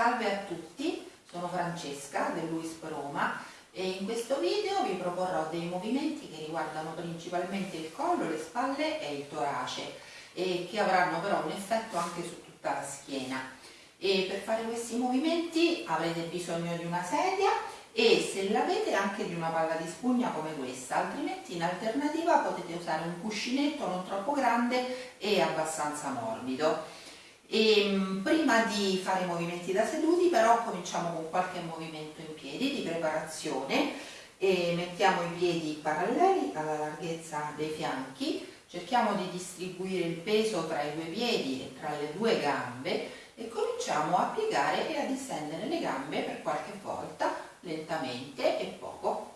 Salve a tutti, sono Francesca dell'UISP Roma e in questo video vi proporrò dei movimenti che riguardano principalmente il collo, le spalle e il torace e che avranno però un effetto anche su tutta la schiena. E per fare questi movimenti avrete bisogno di una sedia e se l'avete anche di una palla di spugna come questa, altrimenti in alternativa potete usare un cuscinetto non troppo grande e abbastanza morbido. E, ehm, prima di fare i movimenti da seduti però cominciamo con qualche movimento in piedi di preparazione e mettiamo i piedi paralleli alla larghezza dei fianchi, cerchiamo di distribuire il peso tra i due piedi e tra le due gambe e cominciamo a piegare e a distendere le gambe per qualche volta lentamente e poco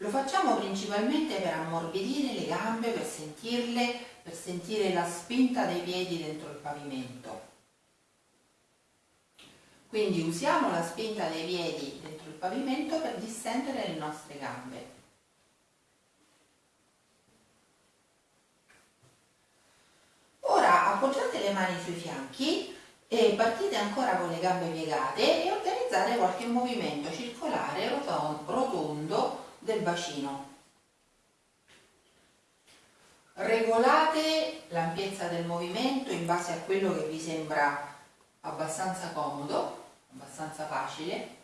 Lo facciamo principalmente per ammorbidire le gambe, per sentirle, per sentire la spinta dei piedi dentro il pavimento. Quindi usiamo la spinta dei piedi dentro il pavimento per distendere le nostre gambe. Ora appoggiate le mani sui fianchi e partite ancora con le gambe piegate e organizzate qualche movimento circolare rotondo del bacino. Regolate l'ampiezza del movimento in base a quello che vi sembra abbastanza comodo, abbastanza facile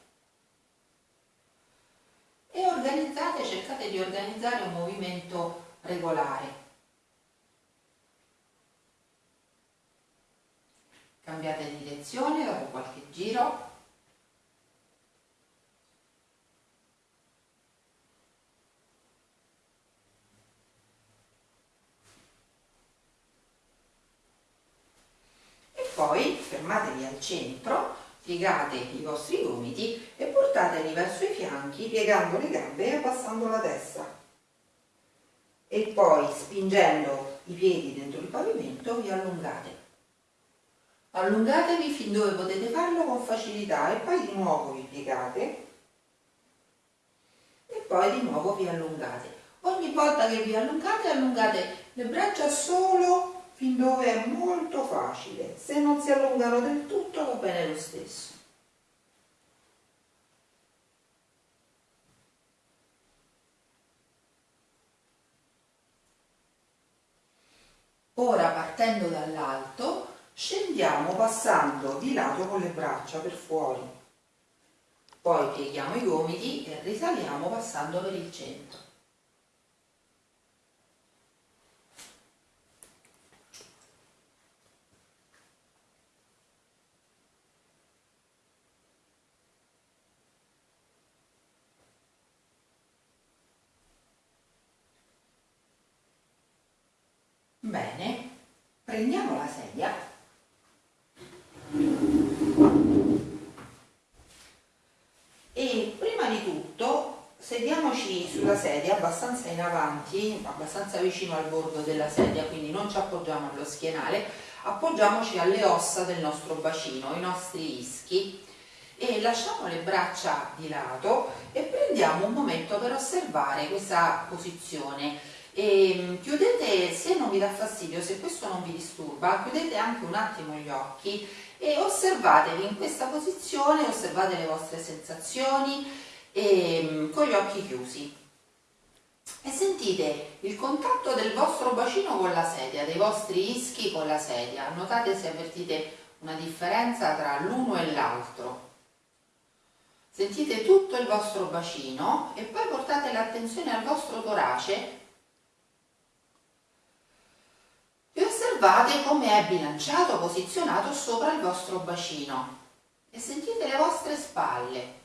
e organizzate, cercate di organizzare un movimento regolare. Cambiate direzione dopo qualche giro Poi fermatevi al centro, piegate i vostri gomiti e portateli verso i fianchi piegando le gambe e abbassando la testa. E poi spingendo i piedi dentro il pavimento vi allungate. Allungatevi fin dove potete farlo con facilità e poi di nuovo vi piegate e poi di nuovo vi allungate. Ogni volta che vi allungate, allungate le braccia solo fin dove è molto facile. Se non si allungano del tutto va bene lo stesso. Ora partendo dall'alto scendiamo passando di lato con le braccia per fuori. Poi pieghiamo i gomiti e risaliamo passando per il centro. Bene, sedia e prima di tutto sediamoci sulla sedia abbastanza in avanti, abbastanza vicino al bordo della sedia, quindi non ci appoggiamo allo schienale, appoggiamoci alle ossa del nostro bacino, i nostri ischi. E lasciamo le braccia di lato e prendiamo un momento per osservare questa posizione e mm, chiudete, se non vi dà fastidio, se questo non vi disturba, chiudete anche un attimo gli occhi e osservatevi in questa posizione, osservate le vostre sensazioni e, mm, con gli occhi chiusi e sentite il contatto del vostro bacino con la sedia, dei vostri ischi con la sedia, notate se avvertite una differenza tra l'uno e l'altro. Sentite tutto il vostro bacino e poi portate l'attenzione al vostro torace osservate come è bilanciato, posizionato sopra il vostro bacino e sentite le vostre spalle.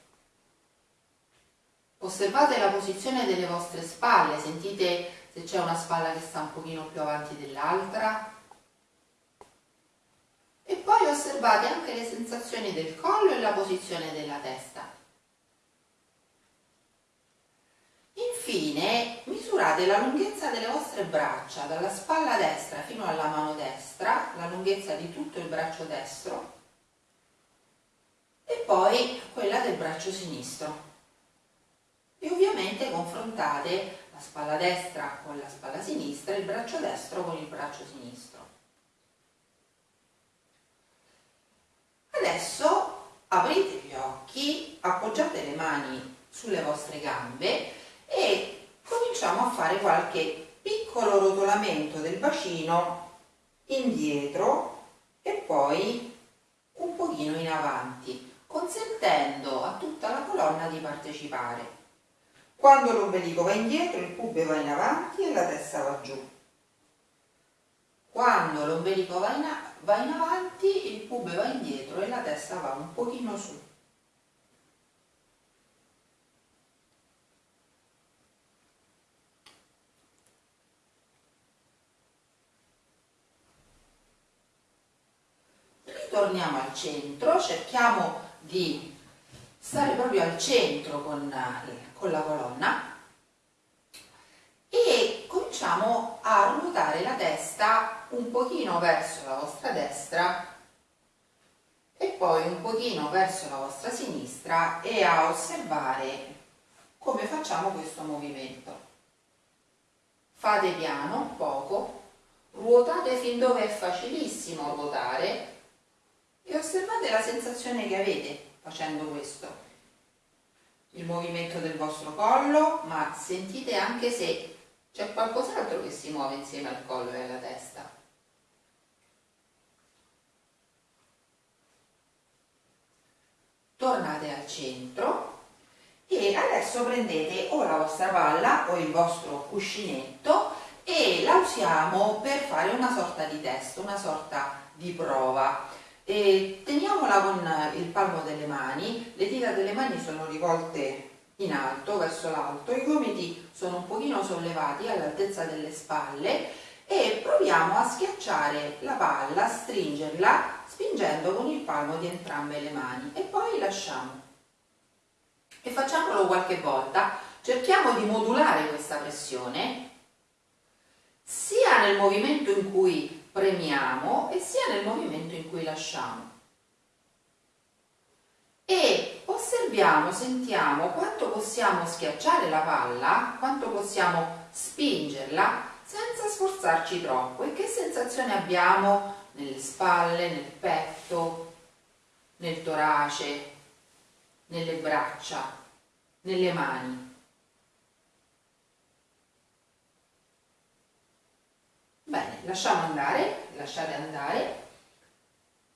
Osservate la posizione delle vostre spalle, sentite se c'è una spalla che sta un pochino più avanti dell'altra. E poi osservate anche le sensazioni del collo e la posizione della testa. Infine misurate la lunghezza delle vostre braccia dalla spalla destra fino alla mano destra, la lunghezza di tutto il braccio destro e poi quella del braccio sinistro. E ovviamente confrontate la spalla destra con la spalla sinistra e il braccio destro con il braccio sinistro. Adesso aprite gli occhi, appoggiate le mani sulle vostre gambe e cominciamo a fare qualche piccolo rotolamento del bacino indietro e poi un pochino in avanti, consentendo a tutta la colonna di partecipare. Quando l'ombelico va indietro, il pube va in avanti e la testa va giù. Quando l'ombelico va, va in, avanti, il pube va indietro e la testa va un pochino su. Ritorniamo al centro, cerchiamo di stare proprio al centro con, con la colonna e cominciamo a ruotare la testa un pochino verso la vostra destra e poi un pochino verso la vostra sinistra e a osservare come facciamo questo movimento. Fate piano, poco, ruotate fin dove è facilissimo ruotare e osservate la sensazione che avete facendo questo. Il movimento del vostro collo, ma sentite anche se c'è qualcos'altro che si muove insieme al collo e alla testa. Tornate al centro e adesso prendete o la vostra palla o il vostro cuscinetto e la usiamo per fare una sorta di test, una sorta di prova. E teniamola con il palmo delle mani, le dita delle mani sono rivolte in alto, verso l'alto, i gomiti sono un pochino sollevati all'altezza delle spalle e proviamo a schiacciare la palla, stringerla spingendo con il palmo di entrambe le mani. E poi lasciamo. E facciamolo qualche volta, cerchiamo di modulare questa pressione sia nel movimento in cui premiamo e sia nel movimento in cui lasciamo. E osserviamo, sentiamo quanto possiamo schiacciare la palla, quanto possiamo spingerla senza sforzarci troppo e che sensazione abbiamo nelle spalle, nel petto, nel torace, nelle braccia, nelle mani. Bene, lasciamo andare, lasciate andare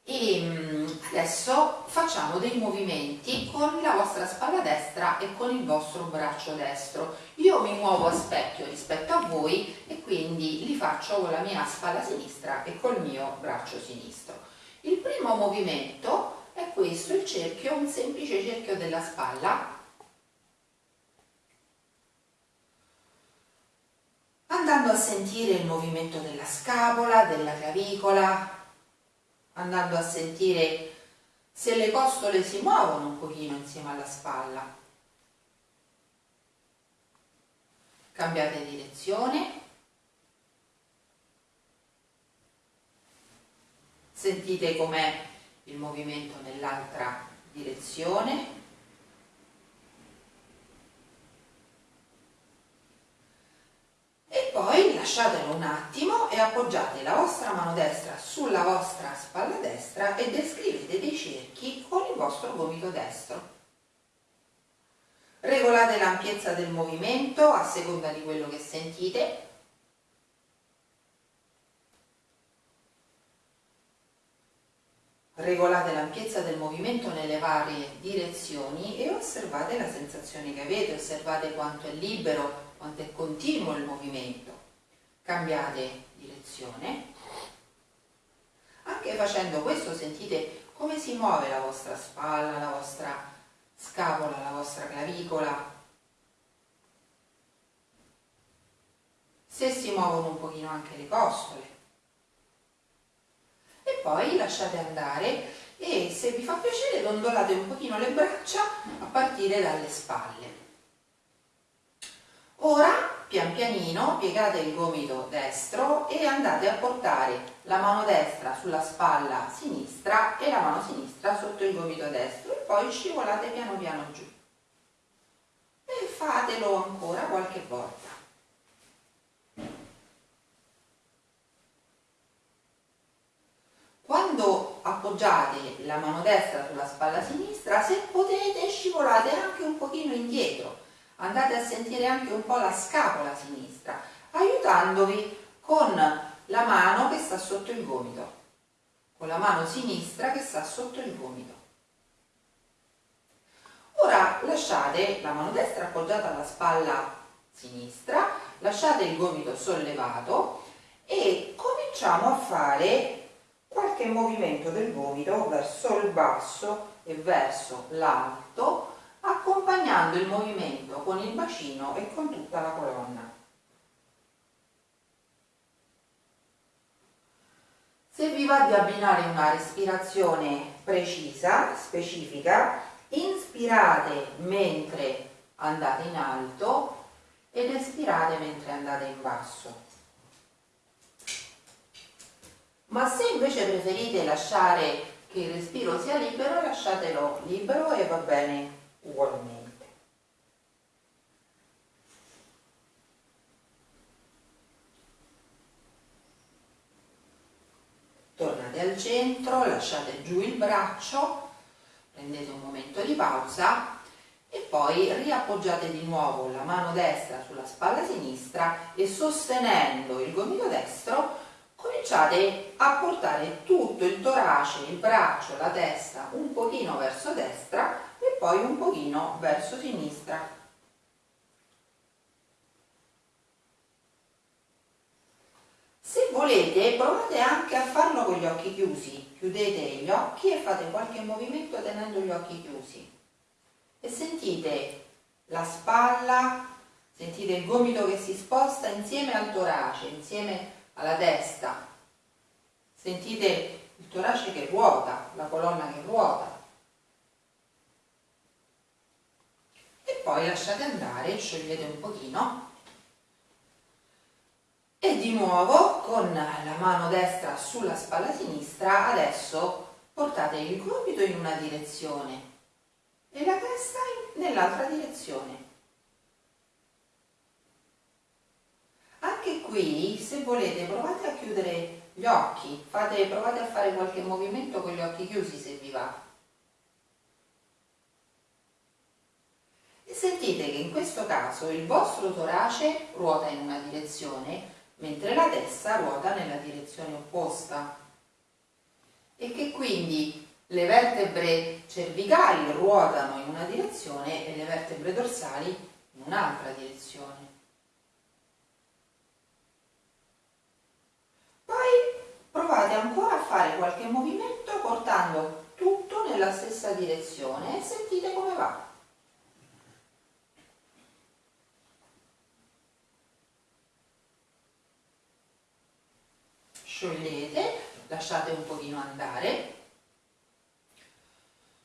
e mm, adesso facciamo dei movimenti con la vostra spalla destra e con il vostro braccio destro. Io mi muovo a specchio rispetto a voi e quindi li faccio con la mia spalla sinistra e col mio braccio sinistro. Il primo movimento è questo, il cerchio, un semplice cerchio della spalla. Andando a sentire il movimento della scapola, della clavicola, andando a sentire se le costole si muovono un pochino insieme alla spalla. Cambiate direzione. Sentite com'è il movimento nell'altra direzione. Lasciatelo un attimo e appoggiate la vostra mano destra sulla vostra spalla destra e descrivete dei cerchi con il vostro gomito destro. Regolate l'ampiezza del movimento a seconda di quello che sentite. Regolate l'ampiezza del movimento nelle varie direzioni e osservate la sensazione che avete, osservate quanto è libero, quanto è continuo il movimento cambiate direzione. Anche facendo questo sentite come si muove la vostra spalla, la vostra scapola, la vostra clavicola. Se si muovono un pochino anche le costole. E poi lasciate andare e se vi fa piacere dondolate un pochino le braccia a partire dalle spalle. Ora pian pianino piegate il gomito destro e andate a portare la mano destra sulla spalla sinistra e la mano sinistra sotto il gomito destro e poi scivolate piano piano giù. E fatelo ancora qualche volta. Quando appoggiate la mano destra sulla spalla sinistra, se potete scivolate anche un pochino indietro, andate a sentire anche un po' la scapola sinistra, aiutandovi con la mano che sta sotto il gomito, con la mano sinistra che sta sotto il gomito. Ora lasciate la mano destra appoggiata alla spalla sinistra, lasciate il gomito sollevato e cominciamo a fare qualche movimento del gomito verso il basso e verso l'alto accompagnando il movimento con il bacino e con tutta la colonna. Se vi va di abbinare una respirazione precisa, specifica, inspirate mentre andate in alto ed espirate mentre andate in basso. Ma se invece preferite lasciare che il respiro sia libero, lasciatelo libero e va bene ugualmente. Tornate al centro, lasciate giù il braccio, prendete un momento di pausa e poi riappoggiate di nuovo la mano destra sulla spalla sinistra e sostenendo il gomito destro cominciate a portare tutto il torace, il braccio, la testa un pochino verso destra e poi un pochino verso sinistra. Se volete provate anche a farlo con gli occhi chiusi, chiudete gli occhi e fate qualche movimento tenendo gli occhi chiusi e sentite la spalla, sentite il gomito che si sposta insieme al torace, insieme alla testa. Sentite il torace che ruota, la colonna che ruota. E poi lasciate andare, sciogliete un pochino. E di nuovo con la mano destra sulla spalla sinistra, adesso portate il gomito in una direzione e la testa nell'altra direzione. Anche qui, se volete, provate a chiudere gli occhi, fate, provate a fare qualche movimento con gli occhi chiusi se vi va. Sentite che in questo caso il vostro torace ruota in una direzione, mentre la testa ruota nella direzione opposta. E che quindi le vertebre cervicali ruotano in una direzione e le vertebre dorsali in un'altra direzione. provate ancora a fare qualche movimento portando tutto nella stessa direzione e sentite come va. Sciogliete, lasciate un pochino andare.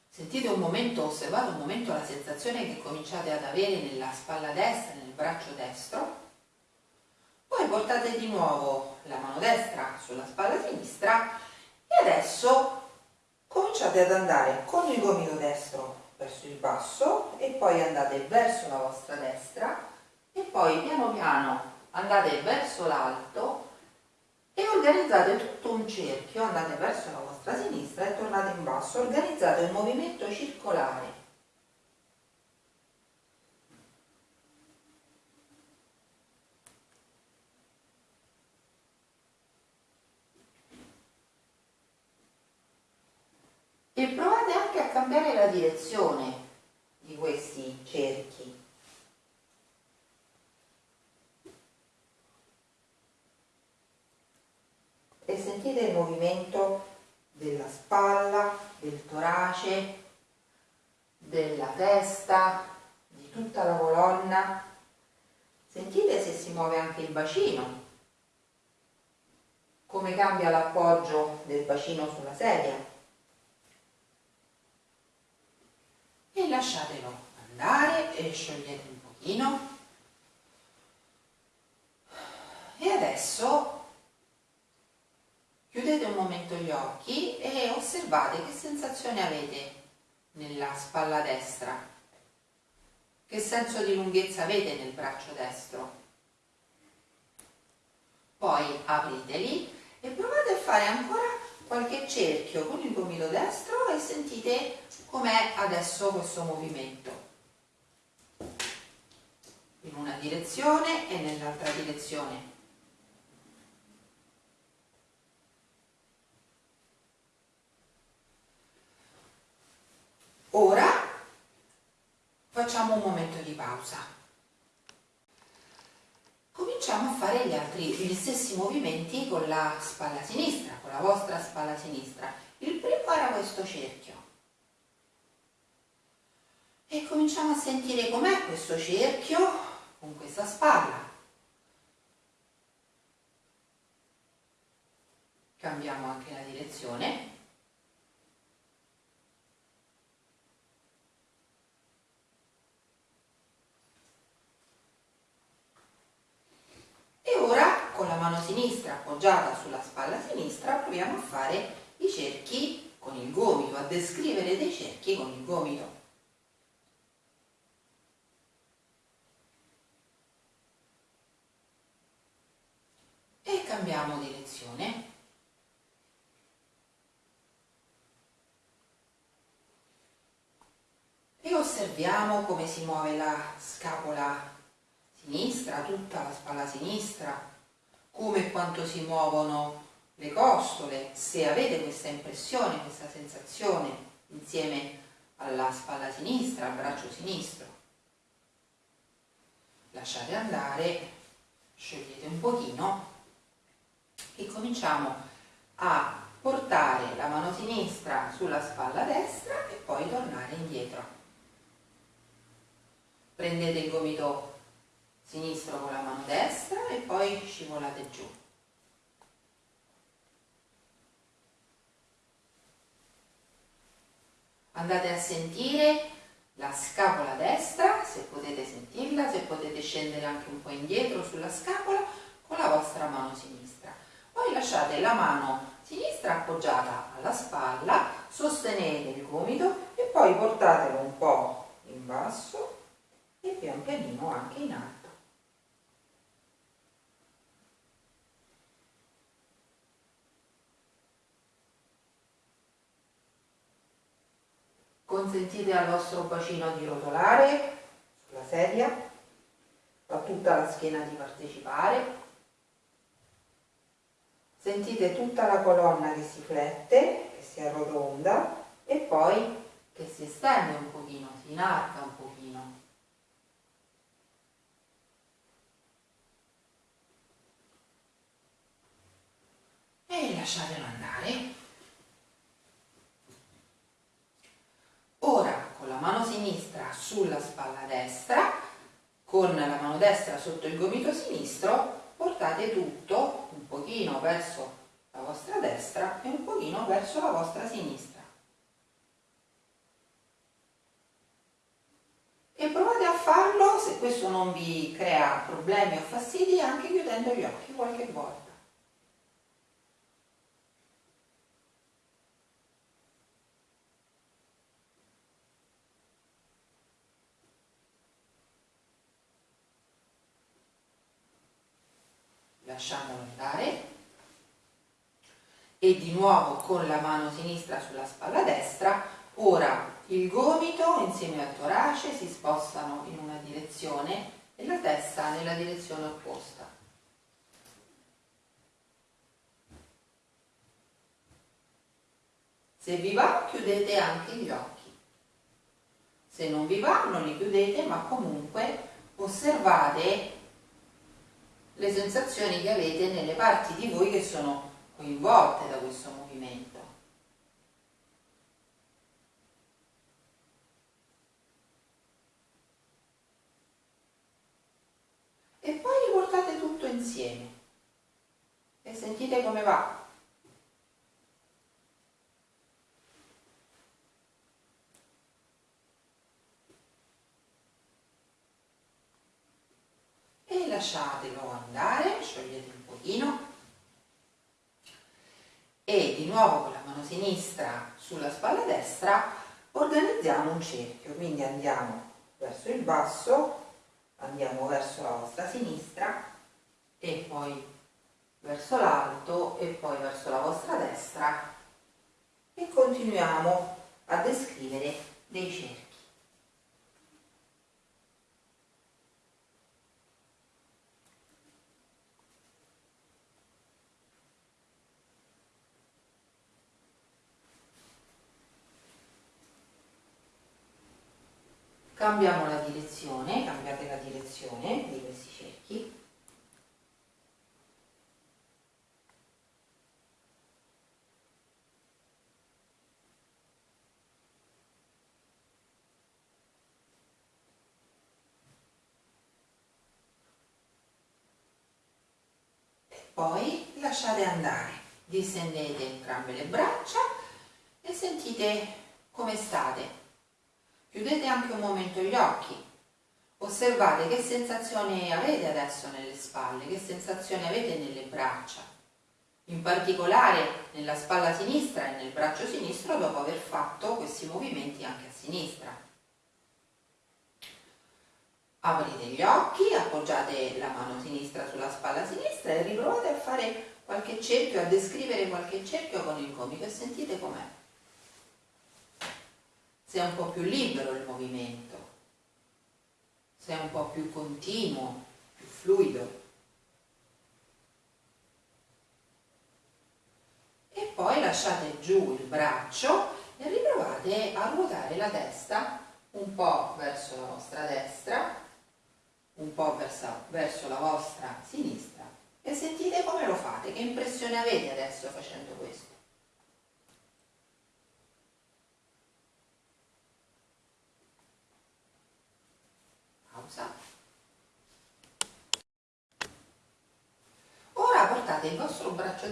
Sentite un momento, osservate un momento la sensazione che cominciate ad avere nella spalla destra, nel braccio destro poi portate di nuovo la mano destra sulla spalla sinistra e adesso cominciate ad andare con il gomito destro verso il basso e poi andate verso la vostra destra e poi piano piano andate verso l'alto e organizzate tutto un cerchio, andate verso la vostra sinistra e tornate in basso, organizzate un movimento circolare e provate anche a cambiare la direzione di questi cerchi. E sentite il movimento della spalla, del torace, della testa, di tutta la colonna. Sentite se si muove anche il bacino, come cambia l'appoggio del bacino sulla sedia. e lasciatelo andare e sciogliete un pochino e adesso chiudete un momento gli occhi e osservate che sensazione avete nella spalla destra. Che senso di lunghezza avete nel braccio destro? Poi apriteli e provate a fare ancora qualche cerchio con il gomito destro e sentite com'è adesso questo movimento. In una direzione e nell'altra direzione ora facciamo un momento di pausa cominciamo a fare gli, altri, gli stessi movimenti con la spalla sinistra, con la vostra spalla sinistra. Il primo era questo cerchio. E cominciamo a sentire com'è questo cerchio con questa spalla. Cambiamo anche la direzione. Mano sinistra appoggiata sulla spalla sinistra proviamo a fare i cerchi con il gomito, a descrivere dei cerchi con il gomito. E cambiamo direzione. E osserviamo come si muove la scapola sinistra, tutta la spalla sinistra, come e quanto si muovono le costole, se avete questa impressione, questa sensazione insieme alla spalla sinistra, al braccio sinistro. Lasciate andare, sciogliete un pochino e cominciamo a portare la mano sinistra sulla spalla destra e poi tornare indietro. Prendete il gomito sinistro con la mano destra e poi scivolate giù. Andate a sentire la scapola destra, se potete sentirla, se potete scendere anche un po' indietro sulla scapola con la vostra mano sinistra. Poi lasciate la mano sinistra appoggiata alla spalla, sostenete il gomito e poi portatelo un po' in basso e pian pianino anche in alto. Consentite al vostro bacino di rotolare sulla sedia, a tutta la schiena di partecipare. Sentite tutta la colonna che si flette, che si arrotonda e poi che si estende un pochino, si inarca un pochino. E lasciatelo andare. Ora con la mano sinistra sulla spalla destra, con la mano destra sotto il gomito sinistro, portate tutto un pochino verso la vostra destra e un pochino verso la vostra sinistra. E provate a farlo, se questo non vi crea problemi o fastidi, anche chiudendo gli occhi qualche volta. Lasciamolo andare. E di nuovo con la mano sinistra sulla spalla destra ora il gomito insieme al torace si spostano in una direzione e la testa nella direzione opposta. Se vi va chiudete anche gli occhi. Se non vi va non li chiudete ma comunque osservate le sensazioni che avete nelle parti di voi che sono coinvolte da questo movimento. E poi riportate tutto insieme e sentite come va. Lasciatelo andare, sciogliete un pochino. E di nuovo con la mano sinistra sulla spalla destra organizziamo un cerchio, quindi andiamo verso il basso, andiamo verso la vostra sinistra e poi verso l'alto e poi verso la vostra destra. Continuiamo a descrivere dei cerchi. Cambiamo la direzione, cambiate la direzione di questi cerchi. Poi lasciate andare distendete entrambe le braccia e sentite come state Chiudete anche un momento gli occhi. Osservate che sensazione avete adesso nelle spalle, che sensazione avete nelle braccia. In particolare nella spalla sinistra e nel braccio sinistro dopo aver fatto questi movimenti anche a sinistra. Aprite gli occhi, appoggiate la mano sinistra sulla spalla sinistra e riprovate a fare qualche cerchio, a descrivere qualche cerchio con il gomito e sentite com'è se un po' più libero il movimento, se un po' più continuo, più fluido. E poi lasciate giù il braccio e riprovate a ruotare la testa un po' verso la vostra destra, un po' verso, verso la vostra sinistra e sentite come lo fate, che impressione avete adesso facendo questo. pausa. Ora portate il vostro braccio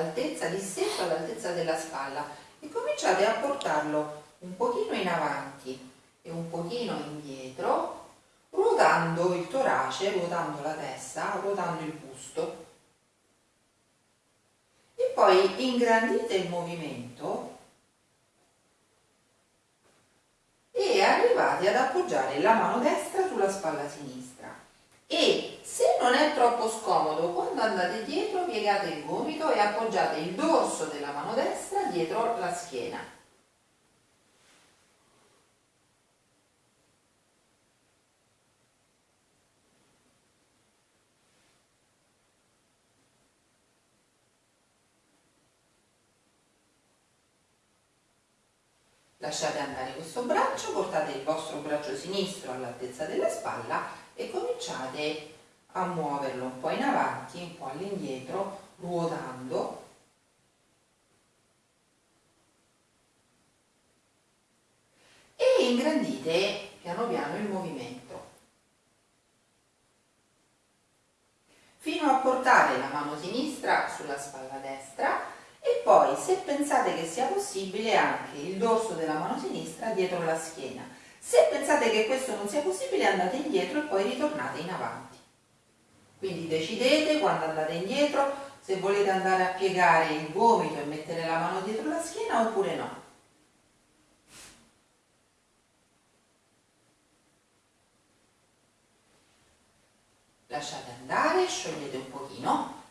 destro all'altezza di setto, all'altezza della spalla e cominciate a portarlo un pochino in avanti e un pochino indietro, ruotando il torace, ruotando la testa, ruotando il busto. E poi ingrandite il movimento e arrivate ad appoggiare la mano destra sulla spalla sinistra e se non è troppo scomodo quando andate dietro piegate il gomito e appoggiate il dorso della mano destra dietro la schiena. Lasciate andare questo braccio, portate il vostro braccio sinistro all'altezza della spalla e cominciate a muoverlo un po' in avanti, un po' all'indietro, ruotando. E ingrandite piano piano il movimento. Fino a portare la mano sinistra sulla spalla destra e poi se pensate che sia possibile anche il dorso della mano sinistra dietro la schiena. Se pensate che questo non sia possibile andate indietro e poi ritornate in avanti. Quindi decidete quando andate indietro se volete andare a piegare il gomito e mettere la mano dietro la schiena oppure no. Lasciate andare, sciogliete un pochino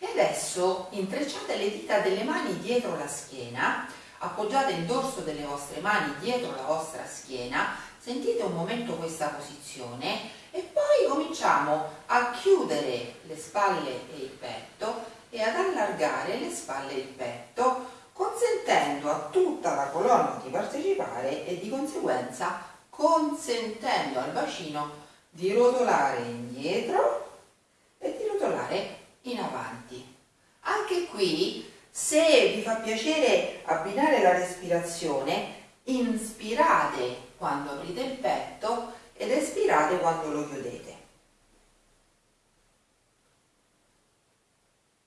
e adesso intrecciate le dita delle mani dietro la schiena, appoggiate il dorso delle vostre mani dietro la vostra schiena, sentite un momento questa posizione e poi cominciamo a chiudere le spalle e il petto e ad allargare le spalle e il petto consentendo a tutta la colonna di partecipare e di conseguenza consentendo al bacino di rotolare indietro e di rotolare in avanti. Anche qui, se vi fa piacere abbinare la respirazione, inspirate quando aprite il petto ed espirate quando lo chiudete.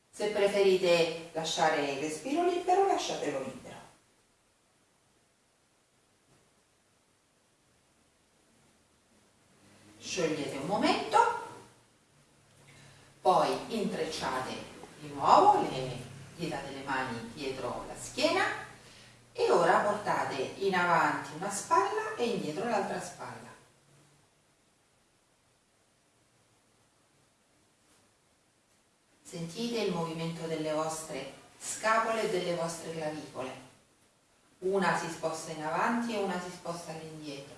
Se preferite lasciare il respiro libero, lasciatelo libero. Sciogliete un momento poi intrecciate di nuovo le dita delle mani dietro la schiena e ora portate in avanti una spalla e indietro l'altra spalla. Sentite il movimento delle vostre scapole delle vostre clavicole. Una si sposta in avanti e una si sposta all'indietro.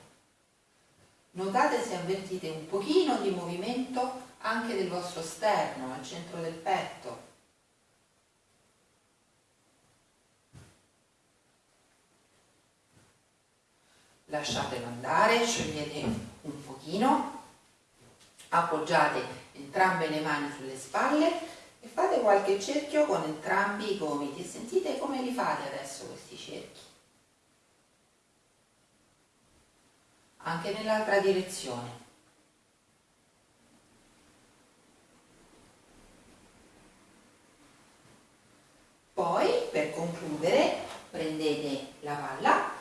Notate se avvertite un pochino di movimento anche del vostro sterno, al centro del petto. Lasciatelo andare, sciogliete un pochino, appoggiate entrambe le mani sulle spalle e fate qualche cerchio con entrambi i gomiti. Sentite come li fate adesso questi cerchi. Anche nell'altra direzione. Poi, per concludere, prendete la palla,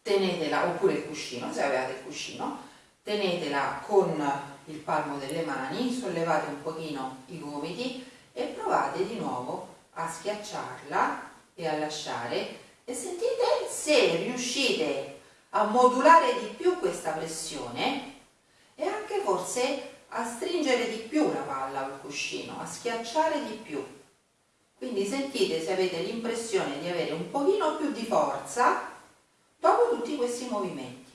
tenetela, oppure il cuscino, se avete il cuscino, tenetela con il palmo delle mani, sollevate un pochino i gomiti e provate di nuovo a schiacciarla e a lasciare e sentite se riuscite a modulare di più questa pressione e anche forse a stringere di più la palla il cuscino, a schiacciare di più. Quindi sentite se avete l'impressione di avere un pochino più di forza dopo tutti questi movimenti.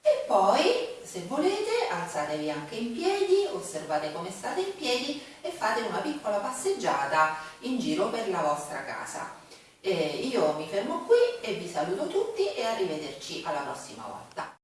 E poi, se volete, alzatevi anche in piedi, osservate come state in piedi e fate una piccola passeggiata in giro per la vostra casa. E io mi fermo qui e vi saluto tutti e arrivederci alla prossima volta.